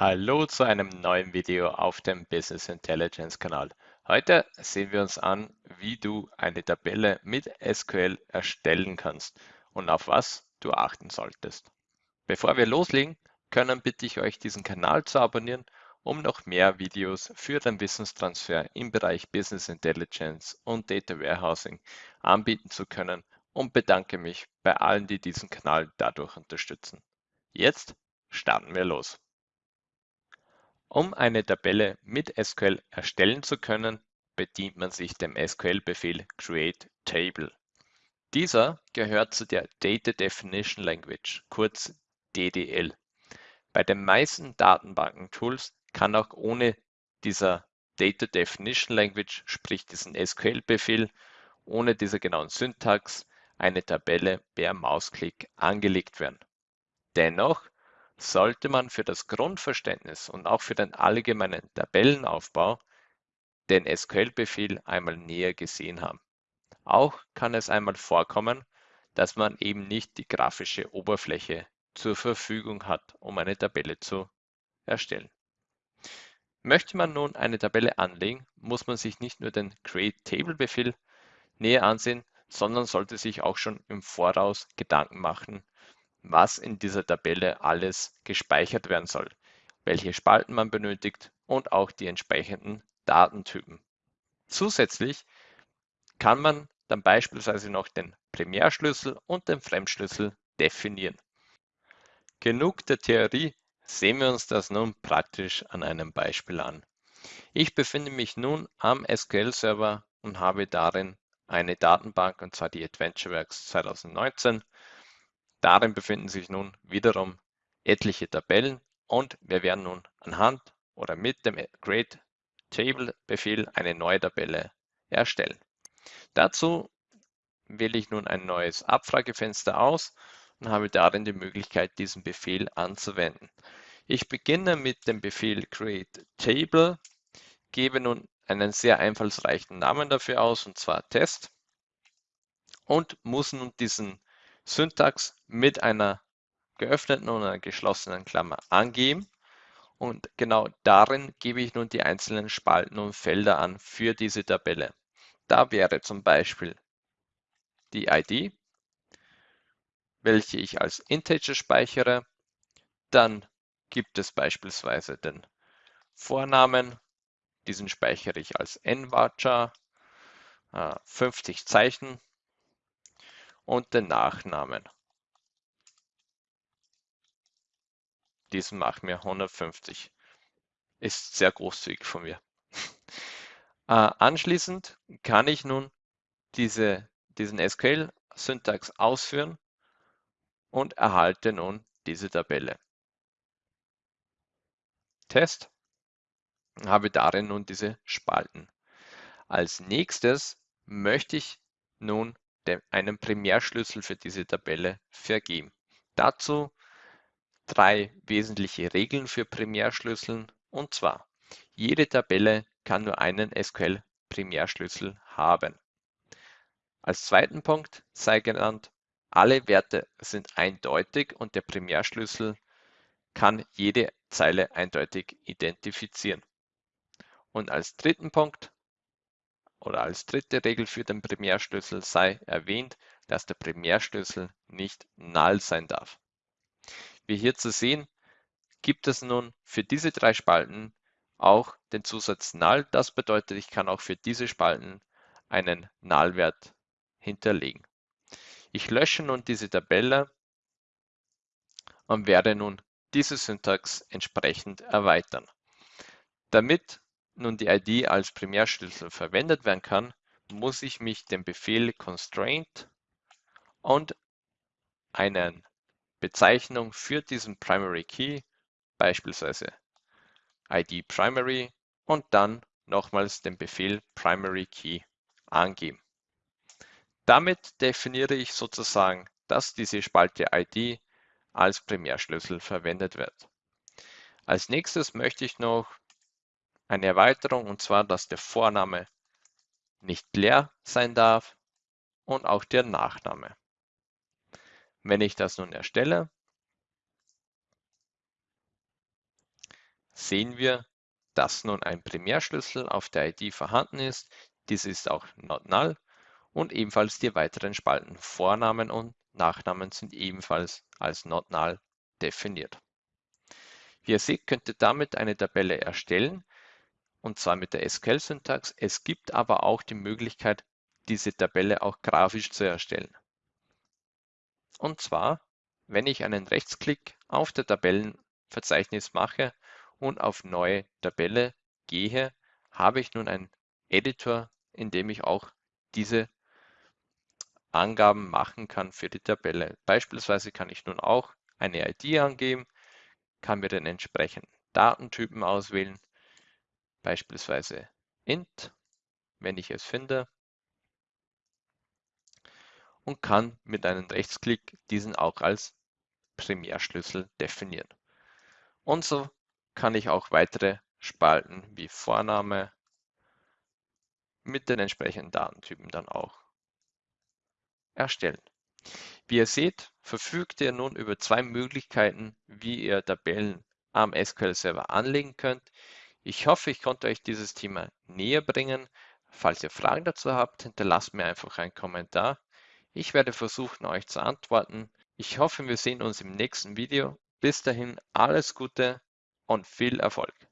Hallo zu einem neuen Video auf dem Business Intelligence Kanal. Heute sehen wir uns an, wie du eine Tabelle mit SQL erstellen kannst und auf was du achten solltest. Bevor wir loslegen, können bitte ich euch diesen Kanal zu abonnieren, um noch mehr Videos für den Wissenstransfer im Bereich Business Intelligence und Data Warehousing anbieten zu können und bedanke mich bei allen, die diesen Kanal dadurch unterstützen. Jetzt starten wir los. Um eine Tabelle mit SQL erstellen zu können, bedient man sich dem SQL-Befehl create_table. Dieser gehört zu der Data Definition Language, kurz DDL. Bei den meisten Datenbanken-Tools kann auch ohne dieser Data Definition Language, sprich diesen SQL-Befehl, ohne diese genauen Syntax eine Tabelle per Mausklick angelegt werden. Dennoch sollte man für das Grundverständnis und auch für den allgemeinen Tabellenaufbau den SQL-Befehl einmal näher gesehen haben. Auch kann es einmal vorkommen, dass man eben nicht die grafische Oberfläche zur Verfügung hat, um eine Tabelle zu erstellen. Möchte man nun eine Tabelle anlegen, muss man sich nicht nur den Create-Table-Befehl näher ansehen, sondern sollte sich auch schon im Voraus Gedanken machen, was in dieser Tabelle alles gespeichert werden soll, welche Spalten man benötigt und auch die entsprechenden Datentypen. Zusätzlich kann man dann beispielsweise noch den Primärschlüssel und den Fremdschlüssel definieren. Genug der Theorie, sehen wir uns das nun praktisch an einem Beispiel an. Ich befinde mich nun am SQL-Server und habe darin eine Datenbank, und zwar die AdventureWorks 2019 Darin befinden sich nun wiederum etliche Tabellen und wir werden nun anhand oder mit dem Create Table Befehl eine neue Tabelle erstellen. Dazu wähle ich nun ein neues Abfragefenster aus und habe darin die Möglichkeit, diesen Befehl anzuwenden. Ich beginne mit dem Befehl create table, gebe nun einen sehr einfallsreichen Namen dafür aus, und zwar Test, und muss nun diesen Syntax mit einer geöffneten und einer geschlossenen Klammer angeben. Und genau darin gebe ich nun die einzelnen Spalten und Felder an für diese Tabelle. Da wäre zum Beispiel die ID, welche ich als Integer speichere. Dann gibt es beispielsweise den Vornamen, diesen speichere ich als nvarchar, 50 äh, Zeichen und den Nachnamen. Diesen machen wir 150. Ist sehr großzügig von mir. äh, anschließend kann ich nun diese, diesen SQL-Syntax ausführen und erhalte nun diese Tabelle. Test habe darin nun diese Spalten. Als nächstes möchte ich nun einen Primärschlüssel für diese Tabelle vergeben. Dazu drei wesentliche Regeln für Primärschlüsseln und zwar jede Tabelle kann nur einen SQL-Primärschlüssel haben. Als zweiten Punkt sei genannt, alle Werte sind eindeutig und der Primärschlüssel kann jede Zeile eindeutig identifizieren. Und als dritten Punkt oder als dritte Regel für den Primärschlüssel sei erwähnt, dass der Primärschlüssel nicht null sein darf. Wie hier zu sehen, gibt es nun für diese drei Spalten auch den Zusatz null. Das bedeutet, ich kann auch für diese Spalten einen Nullwert hinterlegen. Ich lösche nun diese Tabelle und werde nun diese Syntax entsprechend erweitern. Damit nun die ID als Primärschlüssel verwendet werden kann, muss ich mich dem Befehl constraint und eine Bezeichnung für diesen Primary Key, beispielsweise ID Primary und dann nochmals den Befehl Primary Key angeben. Damit definiere ich sozusagen, dass diese Spalte ID als Primärschlüssel verwendet wird. Als nächstes möchte ich noch eine Erweiterung und zwar, dass der Vorname nicht leer sein darf und auch der Nachname. Wenn ich das nun erstelle, sehen wir, dass nun ein Primärschlüssel auf der ID vorhanden ist. Dies ist auch not null und ebenfalls die weiteren Spalten Vornamen und Nachnamen sind ebenfalls als not null definiert. Wie ihr seht, könnt ihr damit eine Tabelle erstellen und zwar mit der SQL-Syntax. Es gibt aber auch die Möglichkeit, diese Tabelle auch grafisch zu erstellen. Und zwar, wenn ich einen Rechtsklick auf der Tabellenverzeichnis mache und auf Neue Tabelle gehe, habe ich nun einen Editor, in dem ich auch diese Angaben machen kann für die Tabelle. Beispielsweise kann ich nun auch eine ID angeben, kann mir den entsprechenden Datentypen auswählen, beispielsweise int, wenn ich es finde, und kann mit einem Rechtsklick diesen auch als Primärschlüssel definieren. Und so kann ich auch weitere Spalten wie Vorname mit den entsprechenden Datentypen dann auch erstellen. Wie ihr seht, verfügt ihr nun über zwei Möglichkeiten, wie ihr Tabellen am SQL Server anlegen könnt. Ich hoffe, ich konnte euch dieses Thema näher bringen. Falls ihr Fragen dazu habt, hinterlasst mir einfach einen Kommentar. Ich werde versuchen, euch zu antworten. Ich hoffe, wir sehen uns im nächsten Video. Bis dahin alles Gute und viel Erfolg.